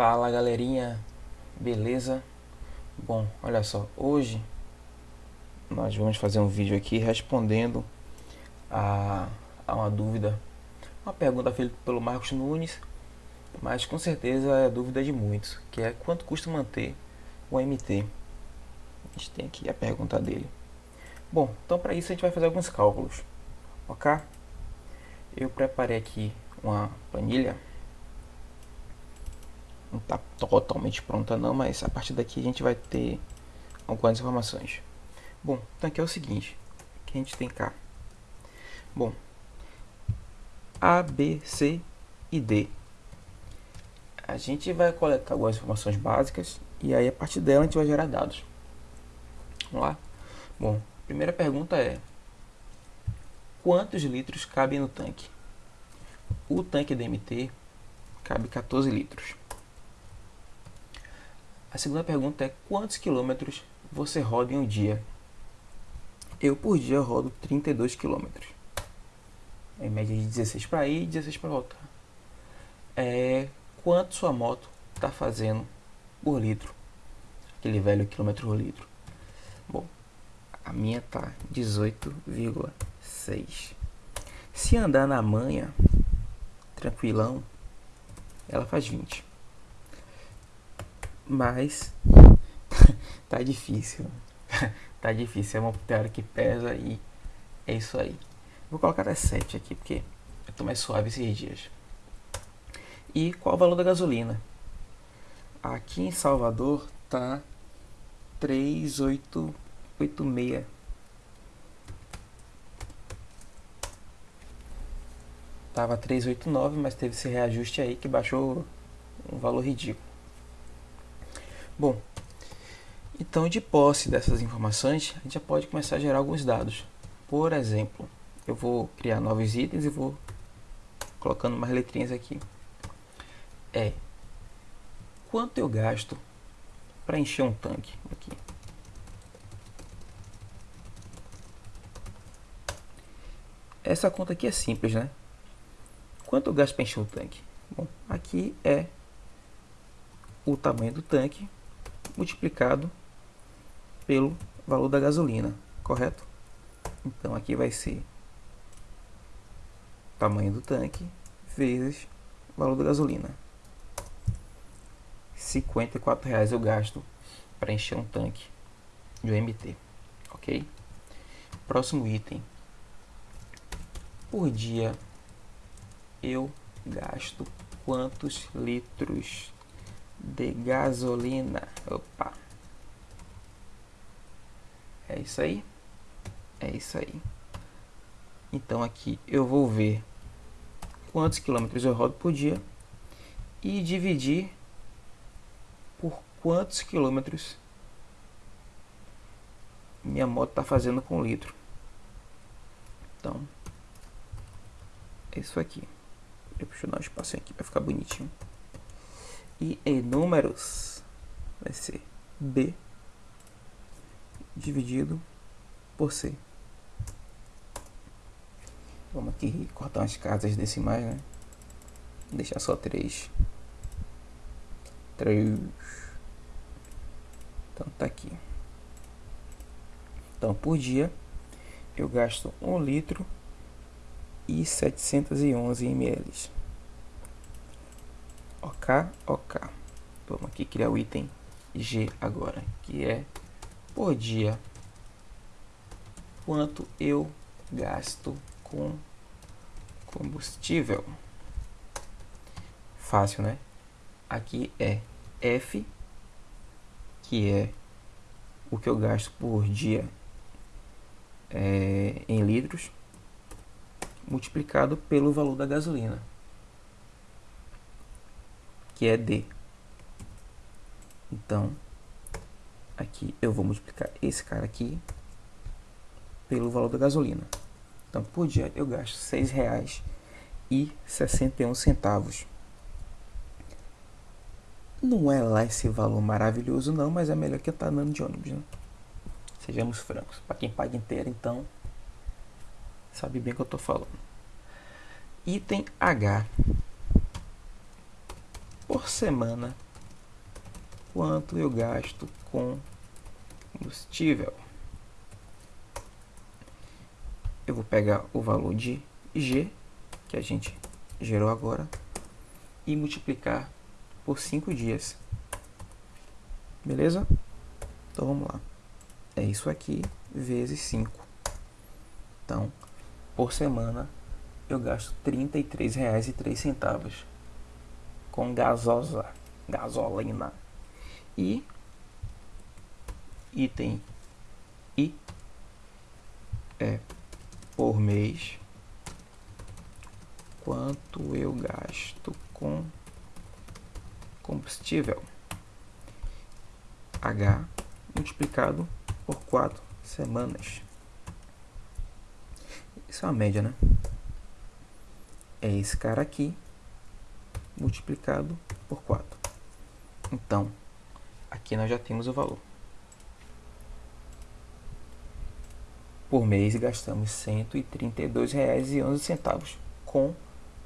Fala galerinha, beleza? Bom, olha só, hoje nós vamos fazer um vídeo aqui respondendo a, a uma dúvida, uma pergunta feita pelo Marcos Nunes, mas com certeza é dúvida de muitos, que é quanto custa manter o MT? A gente tem aqui a pergunta dele. Bom, então para isso a gente vai fazer alguns cálculos, ok? Eu preparei aqui uma planilha não está totalmente pronta não, mas a partir daqui a gente vai ter algumas informações. Bom, então aqui é o seguinte, que a gente tem cá. Bom, A, B, C e D. A gente vai coletar algumas informações básicas e aí a partir dela a gente vai gerar dados. Vamos lá? Bom, a primeira pergunta é quantos litros cabem no tanque? O tanque DMT cabe 14 litros. A segunda pergunta é quantos quilômetros você roda em um dia? Eu por dia rodo 32 quilômetros. Em média de 16 para ir e 16 para voltar. É, quanto sua moto está fazendo por litro? Aquele velho quilômetro por litro. Bom, a minha tá 18,6. Se andar na manha, tranquilão, ela faz 20 mas tá difícil. tá difícil, é uma teoria que pesa e é isso aí. Vou colocar até 7 aqui, porque eu tô mais suave esses dias. E qual o valor da gasolina? Aqui em Salvador tá 3,886. Tava 389, mas teve esse reajuste aí que baixou um valor ridículo. Bom, então de posse dessas informações, a gente já pode começar a gerar alguns dados. Por exemplo, eu vou criar novos itens e vou colocando mais letrinhas aqui. É quanto eu gasto para encher um tanque aqui. Essa conta aqui é simples, né? Quanto eu gasto para encher um tanque? Bom, aqui é o tamanho do tanque multiplicado pelo valor da gasolina, correto? Então aqui vai ser tamanho do tanque vezes valor da gasolina. R$ reais eu gasto para encher um tanque de UMT, ok? Próximo item. Por dia eu gasto quantos litros de gasolina. Opa. É isso aí. É isso aí. Então aqui eu vou ver quantos quilômetros eu rodo por dia e dividir por quantos quilômetros minha moto está fazendo com litro. Então, é isso aqui. Deixa eu um espacinho aqui para ficar bonitinho. E em números vai ser B dividido por C. Vamos aqui cortar umas casas decimais, né? Deixar só três. Três. Então tá aqui. Então por dia eu gasto um litro e 711 ml. OK. Vamos aqui criar o item G agora, que é por dia quanto eu gasto com combustível. Fácil, né? Aqui é F, que é o que eu gasto por dia é, em litros, multiplicado pelo valor da gasolina que é D. Então, aqui eu vou multiplicar esse cara aqui pelo valor da gasolina. Então, por dia eu gasto R$ 6,61. Não é lá esse valor maravilhoso não, mas é melhor que estar andando de ônibus, né? Sejamos francos. Para quem paga inteiro, então, sabe bem o que eu estou falando. Item H por semana quanto eu gasto com combustível. Eu vou pegar o valor de G, que a gente gerou agora, e multiplicar por 5 dias. Beleza? Então vamos lá. É isso aqui vezes 5. Então, por semana, eu gasto R$ 33,03 com gasosa, gasolina. E item I é por mês quanto eu gasto com combustível H multiplicado por 4 semanas. Isso é uma média, né? É esse cara aqui multiplicado por 4. Então, aqui nós já temos o valor. Por mês gastamos R$ 132,11 com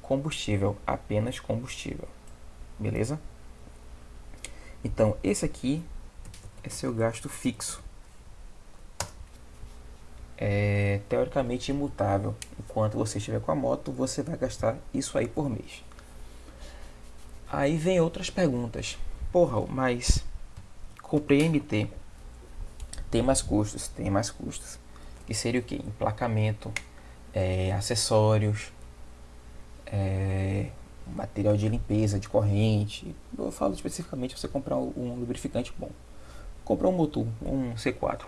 combustível, apenas combustível. Beleza? Então, esse aqui é seu gasto fixo. É teoricamente imutável. Enquanto você estiver com a moto, você vai gastar isso aí por mês. Aí vem outras perguntas. Porra, mas comprei MT. Tem mais custos? Tem mais custos. Que seria o que? Emplacamento, é, acessórios, é, material de limpeza, de corrente. Eu falo especificamente você comprar um lubrificante bom. Comprar um motor, um C4.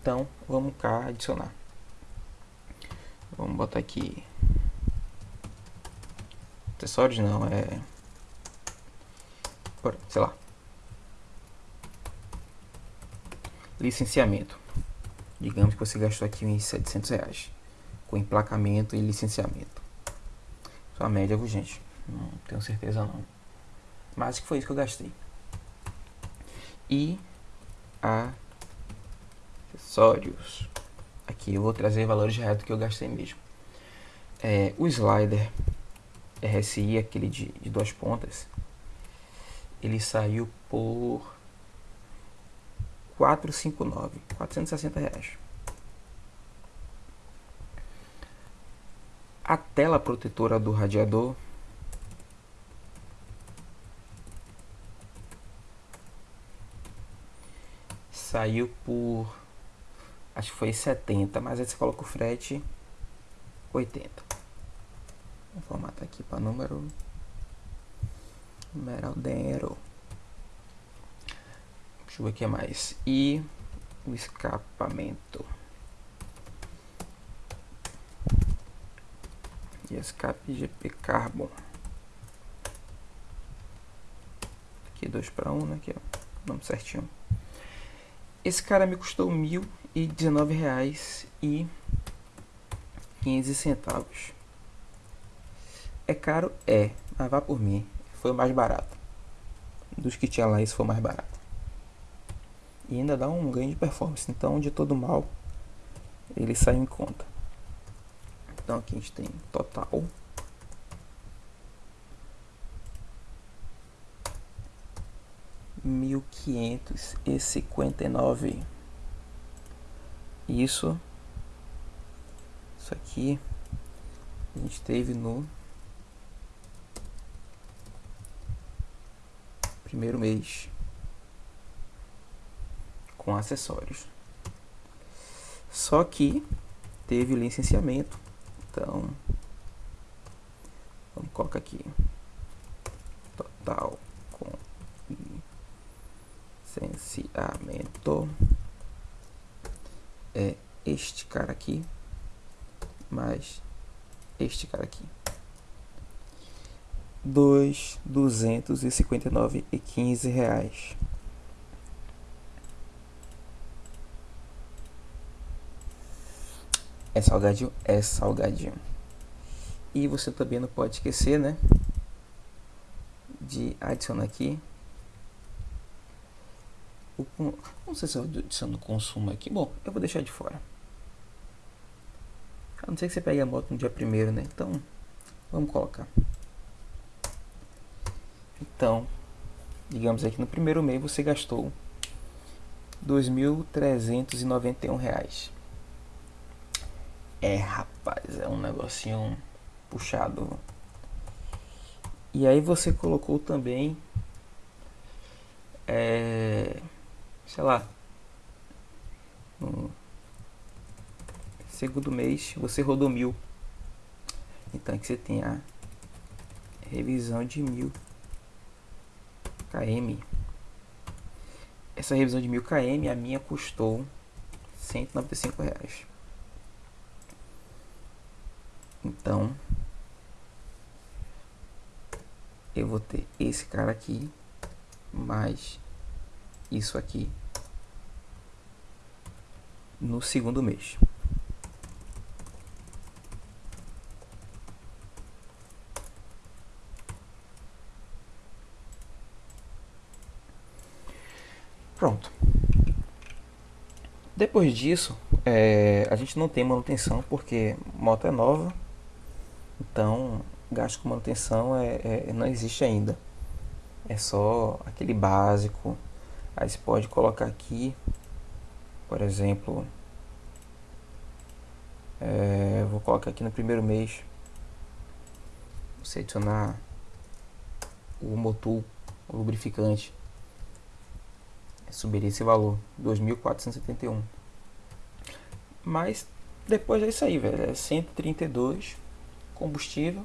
Então, vamos cá adicionar. Vamos botar aqui. Acessórios não, é. Sei lá. Licenciamento. Digamos que você gastou aqui uns 700 reais. Com emplacamento e licenciamento. Só a média, viu, gente? Não tenho certeza não. Mas que foi isso que eu gastei. E acessórios. Aqui eu vou trazer valores reais do que eu gastei mesmo. É, o slider RSI, aquele de, de duas pontas, ele saiu por 459, 460 reais. A tela protetora do radiador saiu por acho que foi 70, mas aí você coloca o frete 80. Vou formatar aqui para número. Numeral dentro. Deixa eu ver o que mais. E o escapamento. E escape GP Carbon. Aqui dois para um, né? Aqui, ó. Nome certinho. Esse cara me custou R$ centavos. É caro? É, mas vá por mim. Foi o mais barato. Dos que tinha lá, esse foi o mais barato. E ainda dá um ganho de performance. Então, de todo mal, ele sai em conta. Então, aqui a gente tem total. Mil quinhentos e cinquenta e nove. Isso. Isso aqui a gente teve no primeiro mês com acessórios. Só que teve licenciamento. Então, vamos colocar aqui total com licenciamento é este cara aqui mais este cara aqui. Dois duzentos e cinquenta e nove e quinze reais. É salgadinho? É salgadinho. E você também não pode esquecer, né? De adicionar aqui o, não sei se eu adiciono consumo aqui. Bom, eu vou deixar de fora. A não ser que você pegue a moto no dia primeiro, né? Então, vamos colocar. Então, digamos aqui no primeiro mês você gastou R$ 2.391 é rapaz é um negocinho puxado. E aí você colocou também é, sei lá no segundo mês você rodou mil. Então aqui você tem a revisão de mil km. Essa revisão de mil km a minha custou 195 reais. Então eu vou ter esse cara aqui mais isso aqui no segundo mês Pronto. Depois disso, é, a gente não tem manutenção porque moto é nova, então gasto com manutenção é, é, não existe ainda. É só aquele básico. Aí você pode colocar aqui, por exemplo, é, vou colocar aqui no primeiro mês, você adicionar o motor, o lubrificante subiria esse valor, 2.471. Mas depois é isso aí, velho, é 132 combustível.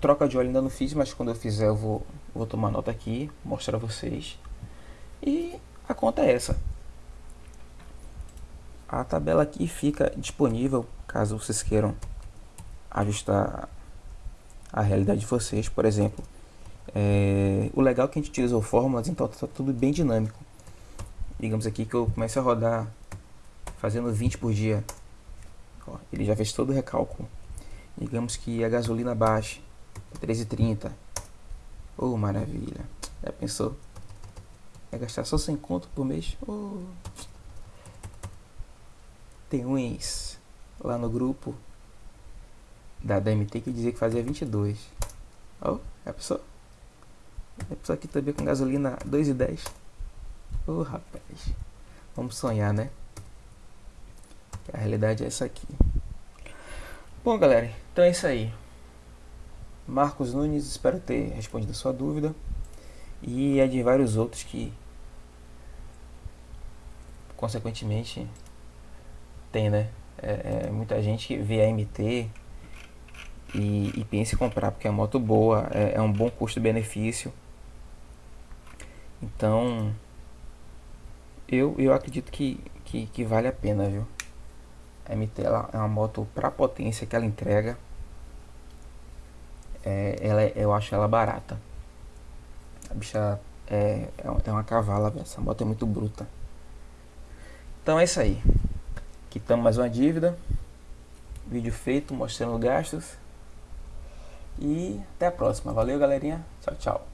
Troca de óleo ainda não fiz, mas quando eu fizer eu vou, vou tomar nota aqui, mostrar a vocês. E a conta é essa. A tabela aqui fica disponível caso vocês queiram ajustar a realidade de vocês, por exemplo. É, o legal é que a gente utilizou fórmulas, então está tudo bem dinâmico. Digamos aqui que eu comece a rodar fazendo 20 por dia. Ó, ele já fez todo o recálculo. Digamos que a gasolina baixe 3,30. Oh, maravilha. Já pensou? É gastar só 100 conto por mês? Oh. Tem uns lá no grupo da DMT que dizia que fazia 22. Oh, já pensou? Isso aqui também com gasolina 2,10. Ô oh, rapaz. Vamos sonhar, né? A realidade é essa aqui. Bom, galera, então é isso aí. Marcos Nunes, espero ter respondido a sua dúvida. E é de vários outros que, consequentemente, tem, né? É, é, muita gente que vê a MT e, e pensa em comprar porque é uma moto boa, é, é um bom custo-benefício. Então, eu, eu acredito que, que, que vale a pena, viu? A MT ela é uma moto para potência que ela entrega. É, ela, é, eu acho ela barata. A bicha é, é, é uma cavala, essa moto é muito bruta. Então é isso aí. Quitamos mais uma dívida. Vídeo feito mostrando gastos. E até a próxima. Valeu, galerinha. Tchau, tchau.